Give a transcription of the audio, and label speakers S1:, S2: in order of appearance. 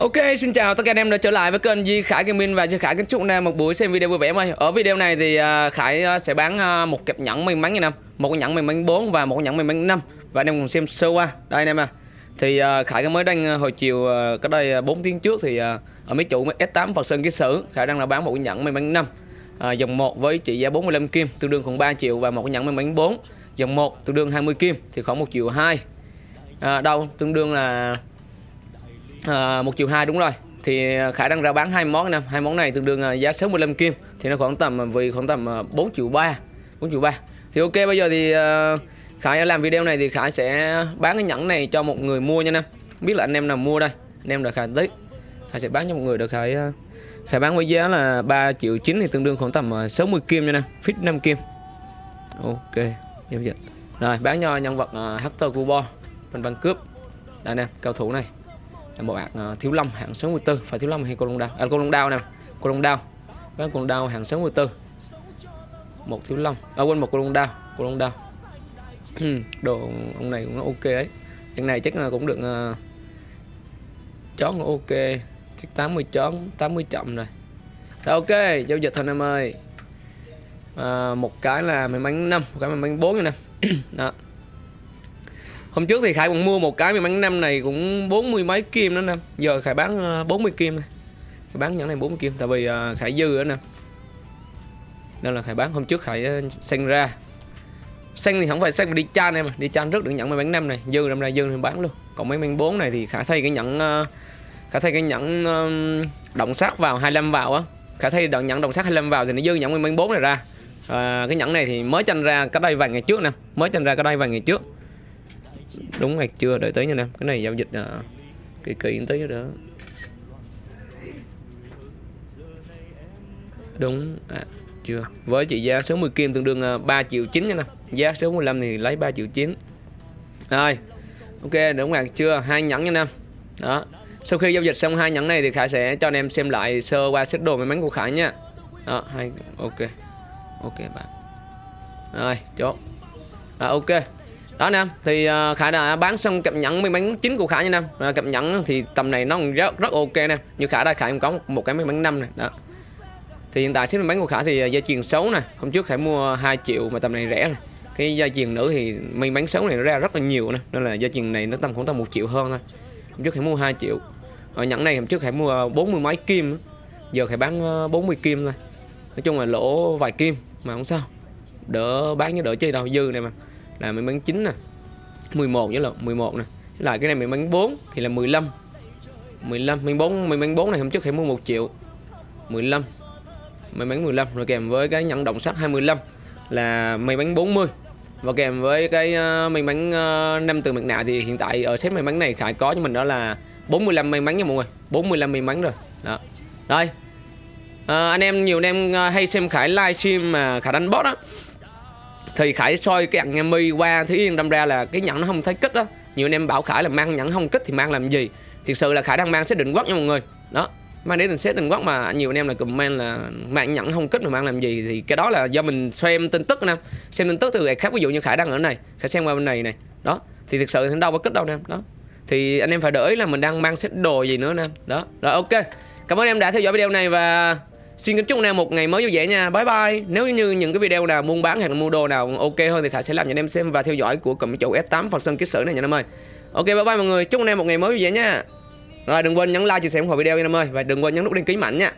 S1: Ok, xin chào tất cả anh em đã trở lại với kênh Di Khải Gaming và Di Khải kính chúc anh em một buổi xem video vui vẻ em. Ở video này thì à, Khải à, sẽ bán à, một cặp nhẫn may mắn nha năm, một con nhẫn may mắn 4 và một con nhẫn may mắn 5 và anh em cùng xem sơ qua. Đây anh em à. Thì Khải mới đăng hồi chiều cách đây 4 tiếng trước thì ở mấy chủ S8 Phật Sơn ký sử Khải đang là bán một con nhẫn may mắn 5 à, dòng 1 với trị giá 45 kim tương đương khoảng 3 triệu và một con nhẫn may mắn 4 dòng 1 tương đương 20 kim thì khoảng 1 triệu 2 à, đâu? Tương đương là à, 1 triệu 2 đúng rồi. Thì à, khả năng ra bán hai món năm hai món này tương đương à, giá 65 kim. Thì nó khoảng tầm à, vì khoảng tầm 4 triệu 3 4 triệu 3 thì ok bây giờ thì à, Khải làm video này thì Khải sẽ bán cái nhẫn này cho một người mua nha nè. Biết là anh em nào mua đây. Anh em là Khải tích Khải sẽ bán cho một người được Khải à, Khải bán với giá là 3 triệu 9 thì tương đương khoảng tầm 60 kim nha nè. Fit 5 kim. Ok giao dịch rồi bán cho nhân vật uh, Hector Cubo bên băng cướp. Đây nè cao thủ này một bạn ờ, thiếu long hạng 64 phải thiếu long hay cô long đao? À cô long đao nè. Cô long đao. Bán cô long đao hạng 64 một thiếu long. Ở à quên một cô long đao. Cô long đao. Đồ ông này cũng ok ấy. Cái này chắc là cũng được uh, chón cũng ok. Chắc 80 chón 80 chậm rồi. Rồi ok giao dịch thôi em ơi. À, một cái là may mắn 5 một cái may mắn 4 nè. Đó. Hôm trước thì Khải còn mua một cái mình bán năm này cũng bốn mươi mấy kim đó nè. Giờ Khải bán ờ, 40 kim này. Khải bán nhẫn này 40 kim Tại vì ờ, Khải dư nữa nè. Nên là Khải bán. Hôm trước Khải ờ, xanh ra. Xanh thì không phải xanh mà đi chan em mà Đi chan rất được nhận mấy bán năm này. Dư năm nay dư thì bán luôn. Còn mấy mắn 4 này thì Khải thay cái nhẫn Khải thay cái nhẫn động sắc vào 25 vào á. Khải thay đoạn nhẫn động sắc 25 vào thì nó dư nhẫn mấy bán 4 này ra. À, Cái nhẫn này thì mới tranh ra cách đây vài ngày trước nè. Mới tranh ra cách đây vài ngày trước đúng hay chưa đợi tới nha em cái này giao dịch à, kỳ kỳ tới đó đúng à, chưa. Với trị giá số 10 kim tương đương à, 3 triệu 9 nha nè giá số 15 thì lấy 3 triệu 9 rồi ok đúng hoặc chưa. Hai nhẫn nha em đó. Sau khi giao dịch xong hai nhẫn này thì Khải sẽ cho anh em xem lại sơ qua set đồ may mắn của Khải nha. Đó hai ok. Ok bạn. Rồi chốt. À, ok đó nè thì uh, khải đã bán xong cặp nhẫn may mắn chính của khải nha nè. Uh, cặp nhẫn thì tầm này nó rất rất ok nè. Như khải đây khải cũng có một, một cái may mắn năm này đó. Thì hiện tại chiếc may mắn của khải thì ờ, dây chuyền xấu nè. Hôm trước khải mua 2 triệu mà tầm này rẻ này cái dây chuyền nữ thì may mắn xấu này nó ra rất là nhiều nè. Nên là dây chuyền này nó tầm khoảng tầm một triệu hơn thôi. Hôm trước khải mua 2 triệu. Ở nhẫn này hôm trước khải mua bốn mươi mấy kim giờ khải bán ờ, 40 kim thôi. Nói chung là lỗ vài kim mà không sao. Đỡ bán như đỡ chơi đâu dư này mà là may mắn 9 nè. 11 nhớ là 11 nè. Lại cái này may mắn 4 thì là 15 15 may 4 may mắn 4 này hôm trước hãy mua 1 triệu. 15 may mắn 15 rồi kèm với cái nhận động sắt 25 là may mắn 40 và kèm với cái uh, may mắn uh, 5 từ mặt nạ thì hiện tại ở set may mắn này Khải có cho mình đó là 45 may mắn nha mọi người. 45 may mắn rồi. Đó. Đây. À, anh em nhiều anh em ờ, hay xem Khải livestream mà Khải đánh bot á thì Khải soi cái ăn em mi qua Thúy Yên, đâm ra là cái nhẫn nó không thấy kích đó nhiều anh em bảo Khải là mang nhẫn không kích thì mang làm gì? Thực sự là Khải đang mang xét định quốc nha mọi người. Đó, mang đến xét định quốc mà nhiều anh em là comment là mang nhẫn không kích mà mang làm gì thì cái đó là do mình xem tin tức nè. Xem tin tức từ người khác, ví dụ như Khải đang ở này, Khải xem qua bên này này. Đó, thì thực sự thì đâu có kích đâu nè. Đó, thì anh em phải đợi là mình đang mang xét đồ gì nữa nè. Đó, rồi ok. Cảm ơn em đã theo dõi video này và Xin kính chúc anh em một ngày mới vui vẻ nha. Bye bye. Nếu như những cái video nào buôn bán hay là mua đồ nào ok hơn thì Khải sẽ làm cho anh em xem và theo dõi của cụm chủ S8 Phật Sơn Kích Sử này nha anh em ơi. Ok bye bye mọi người. Chúc anh em một ngày mới vui vẻ nha. Rồi đừng quên nhấn like, chia sẻ ủng hộ video nha anh em ơi và đừng quên nhấn nút đăng ký mạnh nha.